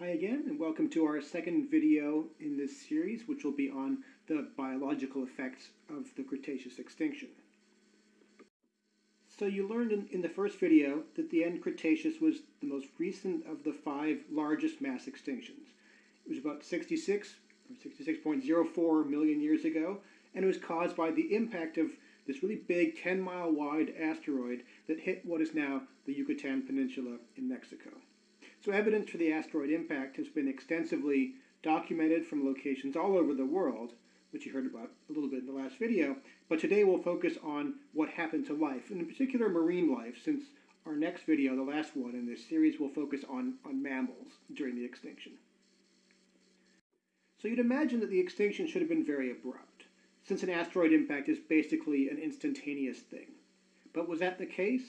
Hi again, and welcome to our second video in this series, which will be on the biological effects of the Cretaceous extinction. So you learned in, in the first video that the end Cretaceous was the most recent of the five largest mass extinctions. It was about 66 or 66.04 million years ago, and it was caused by the impact of this really big 10 mile wide asteroid that hit what is now the Yucatan Peninsula in Mexico. So evidence for the asteroid impact has been extensively documented from locations all over the world, which you heard about a little bit in the last video, but today we'll focus on what happened to life, and in particular marine life, since our next video, the last one in this series, will focus on, on mammals during the extinction. So you'd imagine that the extinction should have been very abrupt, since an asteroid impact is basically an instantaneous thing. But was that the case?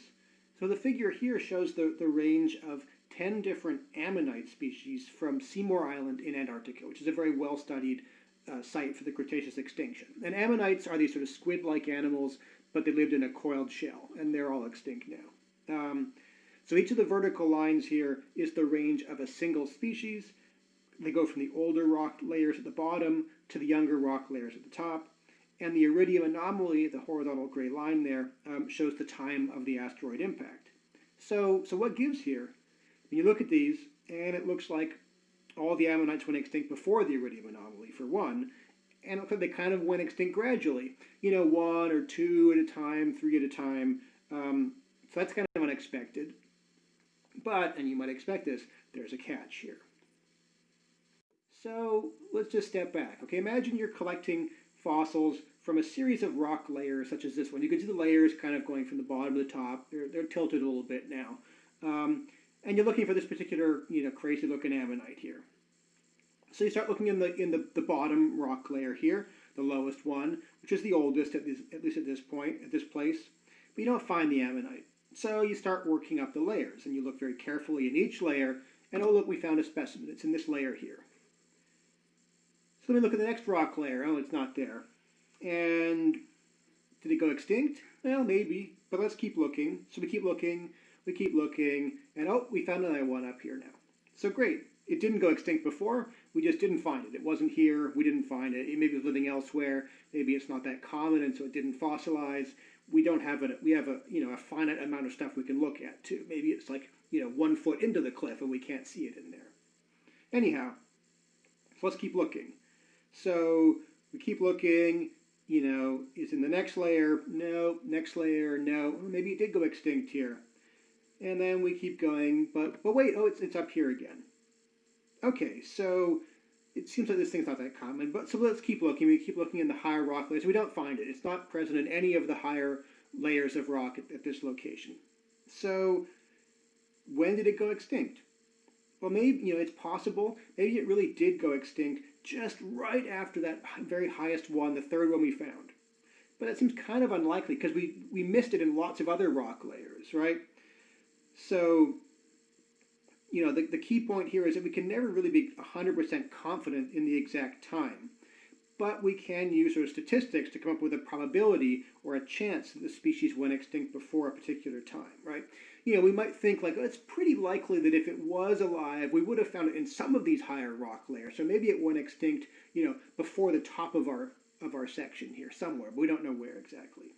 So the figure here shows the, the range of 10 different ammonite species from Seymour Island in Antarctica, which is a very well studied uh, site for the Cretaceous extinction. And ammonites are these sort of squid like animals, but they lived in a coiled shell, and they're all extinct now. Um, so each of the vertical lines here is the range of a single species. They go from the older rock layers at the bottom to the younger rock layers at the top. And the iridium anomaly, the horizontal gray line there, um, shows the time of the asteroid impact. So, so what gives here? You look at these, and it looks like all the ammonites went extinct before the iridium anomaly, for one, and it looks like they kind of went extinct gradually. You know, one or two at a time, three at a time. Um, so that's kind of unexpected. But, and you might expect this, there's a catch here. So let's just step back. Okay, imagine you're collecting fossils from a series of rock layers such as this one. You can see the layers kind of going from the bottom to the top. They're, they're tilted a little bit now. Um, and you're looking for this particular, you know, crazy looking ammonite here. So you start looking in the in the, the bottom rock layer here, the lowest one, which is the oldest at, this, at least at this point, at this place. But you don't find the ammonite. So you start working up the layers, and you look very carefully in each layer, and oh look, we found a specimen. It's in this layer here. So let me look at the next rock layer. Oh, it's not there. And did it go extinct? Well, maybe, but let's keep looking. So we keep looking, we keep looking, and oh, we found another one up here now. So great. It didn't go extinct before. We just didn't find it. It wasn't here. We didn't find it. It maybe was living elsewhere. Maybe it's not that common, and so it didn't fossilize. We don't have a we have a you know a finite amount of stuff we can look at too. Maybe it's like you know one foot into the cliff and we can't see it in there. Anyhow, so let's keep looking. So we keep looking. You know, is in the next layer? No. Next layer? No. Maybe it did go extinct here and then we keep going, but, but wait, oh, it's, it's up here again. Okay, so it seems like this thing's not that common, but so let's keep looking. We keep looking in the higher rock layers. We don't find it. It's not present in any of the higher layers of rock at, at this location. So when did it go extinct? Well, maybe, you know, it's possible. Maybe it really did go extinct just right after that very highest one, the third one we found. But that seems kind of unlikely because we, we missed it in lots of other rock layers, right? So, you know, the, the key point here is that we can never really be 100% confident in the exact time. But we can use of statistics to come up with a probability or a chance that the species went extinct before a particular time, right? You know, we might think like, oh, it's pretty likely that if it was alive, we would have found it in some of these higher rock layers. So maybe it went extinct, you know, before the top of our of our section here somewhere, but we don't know where exactly.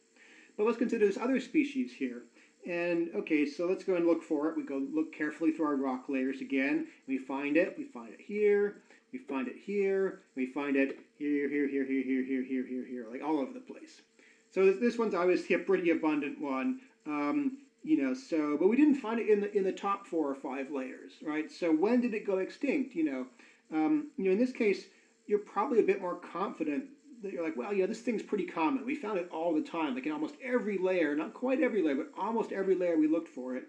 But let's consider this other species here. And okay, so let's go and look for it. We go look carefully through our rock layers again. We find it. We find it here. We find it here. We find it here, here, here, here, here, here, here, here, here, like all over the place. So this, one's obviously a pretty abundant one. Um, you know, so but we didn't find it in the in the top four or five layers, right? So when did it go extinct? You know, um, you know, in this case, you're probably a bit more confident you're like, well, yeah, this thing's pretty common. We found it all the time, like in almost every layer, not quite every layer, but almost every layer we looked for it.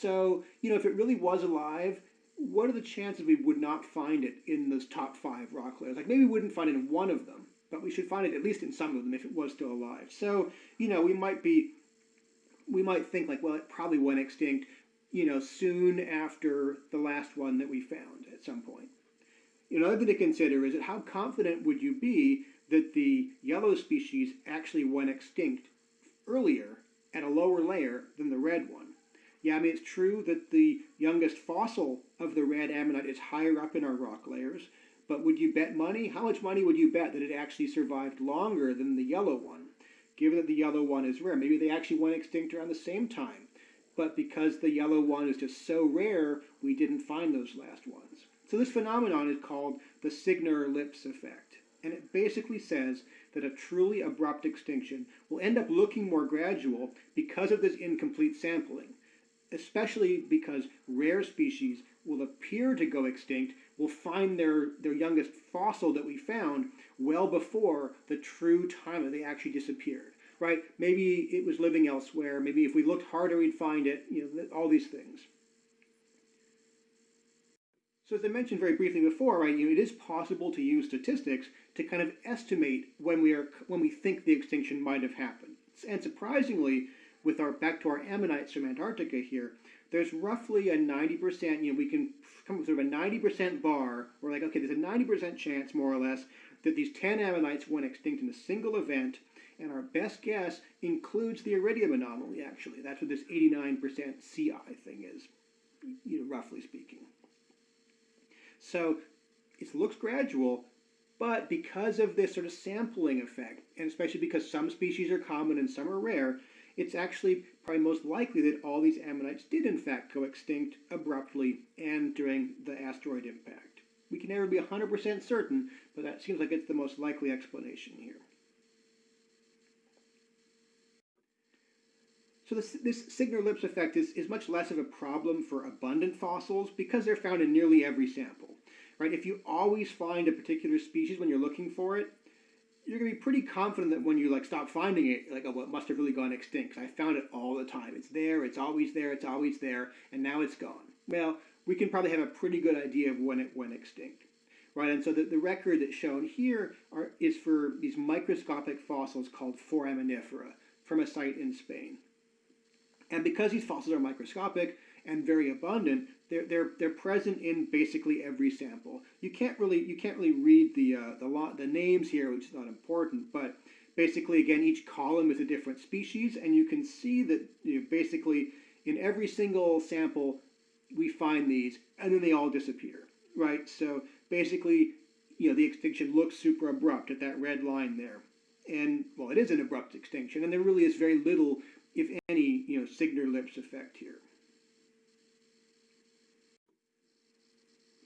So, you know, if it really was alive, what are the chances we would not find it in those top five rock layers? Like maybe we wouldn't find it in one of them, but we should find it at least in some of them if it was still alive. So, you know, we might be, we might think like, well, it probably went extinct, you know, soon after the last one that we found at some point. Another thing to consider is that how confident would you be that the yellow species actually went extinct earlier at a lower layer than the red one. Yeah, I mean, it's true that the youngest fossil of the red ammonite is higher up in our rock layers, but would you bet money? How much money would you bet that it actually survived longer than the yellow one? Given that the yellow one is rare, maybe they actually went extinct around the same time. But because the yellow one is just so rare, we didn't find those last ones. So this phenomenon is called the Signor-Lipps effect. And it basically says that a truly abrupt extinction will end up looking more gradual because of this incomplete sampling, especially because rare species will appear to go extinct, will find their, their youngest fossil that we found well before the true time that they actually disappeared. Right? Maybe it was living elsewhere. Maybe if we looked harder, we'd find it. You know, all these things. So as I mentioned very briefly before, right, you know, it is possible to use statistics to kind of estimate when we are when we think the extinction might have happened. And surprisingly, with our back to our ammonites from Antarctica here, there's roughly a 90%, you know, we can come up with sort of a 90% bar. We're like, okay, there's a 90% chance, more or less, that these 10 ammonites went extinct in a single event, and our best guess includes the iridium anomaly, actually. That's what this 89% CI thing is, you know, roughly speaking. So it looks gradual, but because of this sort of sampling effect, and especially because some species are common and some are rare, it's actually probably most likely that all these ammonites did in fact go extinct abruptly and during the asteroid impact. We can never be 100% certain, but that seems like it's the most likely explanation here. So this, this Signor-Lipps effect is, is much less of a problem for abundant fossils because they're found in nearly every sample. Right? If you always find a particular species when you're looking for it, you're to be pretty confident that when you like stop finding it, like, oh, well, it must have really gone extinct. I found it all the time. It's there. It's always there. It's always there, and now it's gone. Well, we can probably have a pretty good idea of when it went extinct, right? And so the, the record that's shown here are, is for these microscopic fossils called foraminifera from a site in Spain. And because these fossils are microscopic and very abundant, they're, they're, they're present in basically every sample. You can't really you can't really read the uh, the lot the names here, which is not important, but basically again each column is a different species, and you can see that you know, basically in every single sample we find these, and then they all disappear, right? So basically, you know, the extinction looks super abrupt at that red line there. And, well, it is an abrupt extinction, and there really is very little, if any, you know, Signor-Lipps effect here.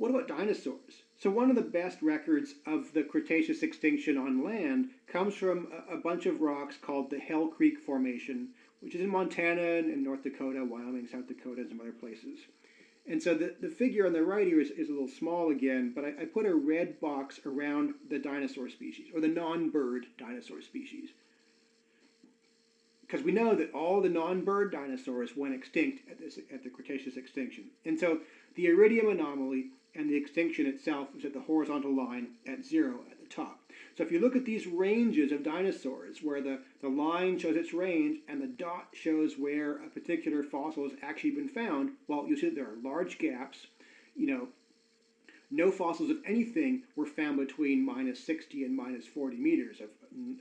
What about dinosaurs? So one of the best records of the Cretaceous extinction on land comes from a, bunch of rocks called the Hell Creek Formation, which is in Montana and North Dakota, Wyoming, South Dakota, and some other places. And so the, the figure on the right here is, is a little small again, but I, I put a red box around the dinosaur species, or the non-bird dinosaur species. Because we know that all the non-bird dinosaurs went extinct at, this, at the Cretaceous extinction. And so the iridium anomaly and the extinction itself is at the horizontal line at zero at the top. So if you look at these ranges of dinosaurs, where the, the line shows its range and the dot shows where a particular fossil has actually been found, well, you'll see that there are large gaps. You know, no fossils of anything were found between minus 60 and minus 40 meters of,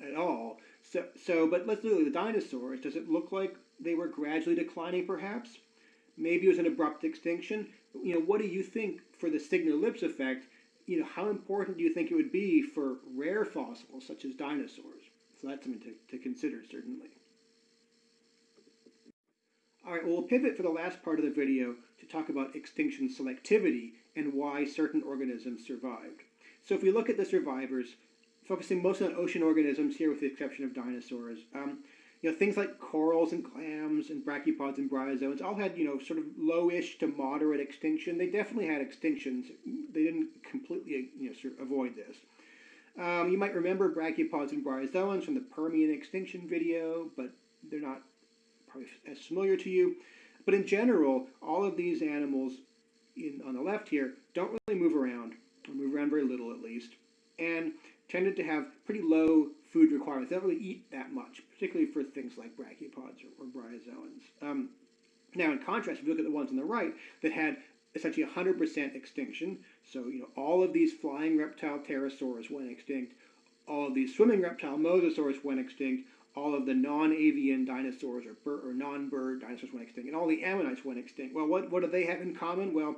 at all. So, so, but let's look at the dinosaurs. Does it look like they were gradually declining, perhaps? Maybe it was an abrupt extinction. You know, what do you think for the Signor-Lipps effect? You know, how important do you think it would be for rare fossils such as dinosaurs? So that's something to, to consider, certainly. All right, well, we'll pivot for the last part of the video to talk about extinction selectivity and why certain organisms survived. So if we look at the survivors, focusing mostly on ocean organisms here with the exception of dinosaurs, um, you know, things like corals and clams and brachiopods and bryozoans all had, you know, sort of lowish to moderate extinction. They definitely had extinctions. They didn't completely, you know, sort of avoid this. Um, you might remember brachiopods and bryozoans from the Permian extinction video, but they're not probably as familiar to you. But in general, all of these animals in, on the left here don't really move around, or move around very little at least, and tended to have pretty low food requirements. They don't really eat that much, particularly for things like brachiopods or, or bryozoans. Um, now, in contrast, if you look at the ones on the right that had essentially 100% extinction, so you know all of these flying reptile pterosaurs went extinct, all of these swimming reptile mosasaurs went extinct, all of the non-avian dinosaurs or, or non-bird dinosaurs went extinct, and all the ammonites went extinct. Well, what, what do they have in common? Well,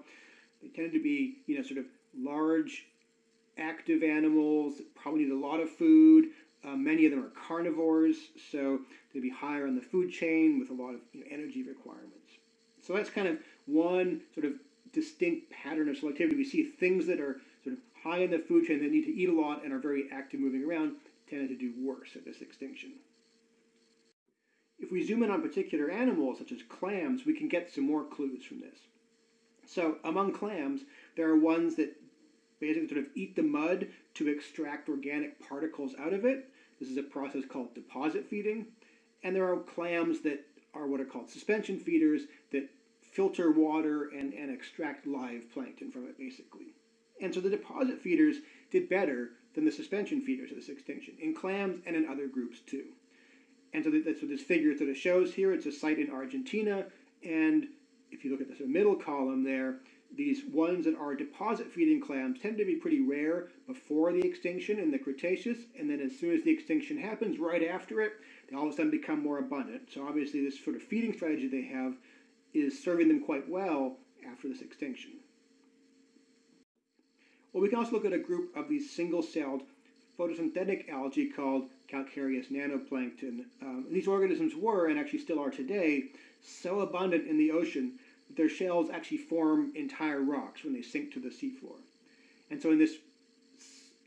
they tended to be, you know, sort of large, active animals, probably need a lot of food. Uh, many of them are carnivores, so they'd be higher on the food chain with a lot of you know, energy requirements. So that's kind of one sort of distinct pattern of selectivity. We see things that are sort of high in the food chain that need to eat a lot and are very active moving around tended to do worse at this extinction. If we zoom in on particular animals, such as clams, we can get some more clues from this. So among clams, there are ones that basically sort of eat the mud to extract organic particles out of it. This is a process called deposit feeding. And there are clams that are what are called suspension feeders that filter water and, and extract live plankton from it, basically. And so the deposit feeders did better than the suspension feeders at this extinction, in clams and in other groups too. And so that's what this figure sort of shows here. It's a site in Argentina, and if you look at the middle column there, these ones that are deposit feeding clams tend to be pretty rare before the extinction in the Cretaceous, and then as soon as the extinction happens, right after it, they all of a sudden become more abundant. So obviously this sort of feeding strategy they have is serving them quite well after this extinction. Well, we can also look at a group of these single-celled photosynthetic algae called calcareous nanoplankton. Um, these organisms were, and actually still are today, so abundant in the ocean their shells actually form entire rocks when they sink to the seafloor. And so in this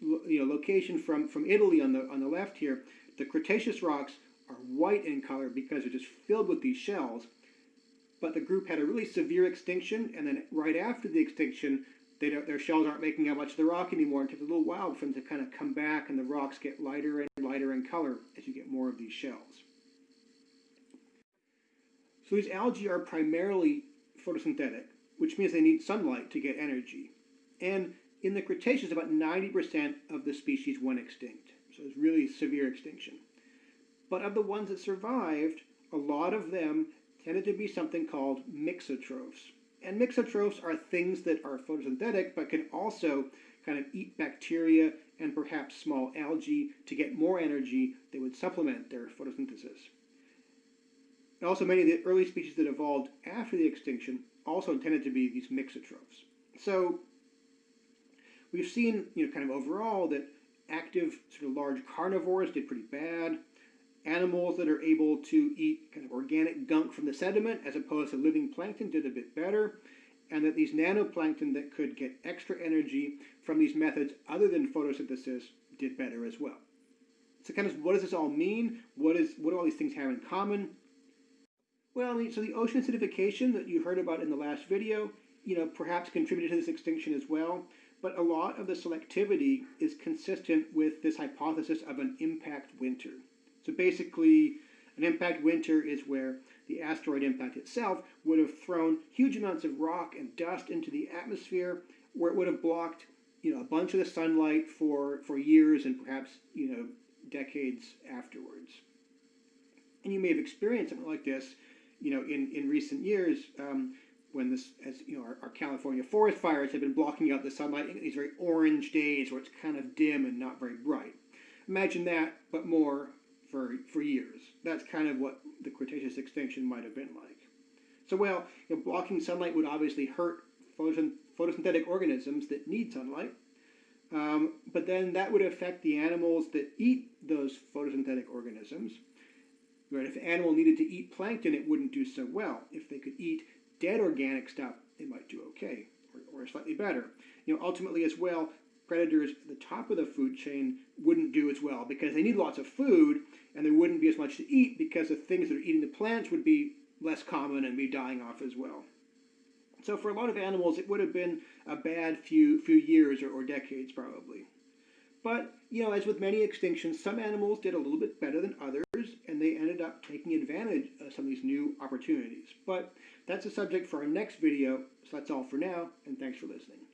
you know, location from, from Italy on the, on the left here, the Cretaceous rocks are white in color because they're just filled with these shells. But the group had a really severe extinction, and then right after the extinction, their shells aren't making up much of the rock anymore. It takes a little while for them to kind of come back, and the rocks get lighter and lighter in color as you get more of these shells. So these algae are primarily photosynthetic, which means they need sunlight to get energy. And in the Cretaceous, about 90% of the species went extinct. So it's really severe extinction. But of the ones that survived, a lot of them tended to be something called mixotrophs. And mixotrophs are things that are photosynthetic but can also kind of eat bacteria and perhaps small algae to get more energy that would supplement their photosynthesis. And also, many of the early species that evolved after the extinction also tended to be these mixotrophs. So we've seen, you know, kind of overall that active sort of large carnivores did pretty bad. Animals that are able to eat kind of organic gunk from the sediment as opposed to living plankton did a bit better. And that these nanoplankton that could get extra energy from these methods other than photosynthesis did better as well. So kind of what does this all mean? What is what do all these things have in common? Well, I mean, so the ocean acidification that you heard about in the last video, you know, perhaps contributed to this extinction as well. But a lot of the selectivity is consistent with this hypothesis of an impact winter. So basically, an impact winter is where the asteroid impact itself would have thrown huge amounts of rock and dust into the atmosphere, where it would have blocked, you know, a bunch of the sunlight for, for years and perhaps, you know, decades afterwards. And you may have experienced something like this, you know, in, in recent years um, when this, as you know, our, our, California forest fires have been blocking out the sunlight in these very orange days where it's kind of dim and not very bright. Imagine that, but more for, for years. That's kind of what the Cretaceous extinction might have been like. So, well, you know, blocking sunlight would obviously hurt photosynthetic organisms that need sunlight. Um, but then that would affect the animals that eat those photosynthetic organisms. Right? If an animal needed to eat plankton, it wouldn't do so well. If they could eat dead organic stuff, it might do okay, or, or slightly better. You know, ultimately as well, predators at the top of the food chain wouldn't do as well because they need lots of food and there wouldn't be as much to eat because the things that are eating the plants would be less common and be dying off as well. So for a lot of animals, it would have been a bad few few years or, or decades probably. But you know, as with many extinctions, some animals did a little bit better than others, they ended up taking advantage of some of these new opportunities. But that's a subject for our next video, so that's all for now, and thanks for listening.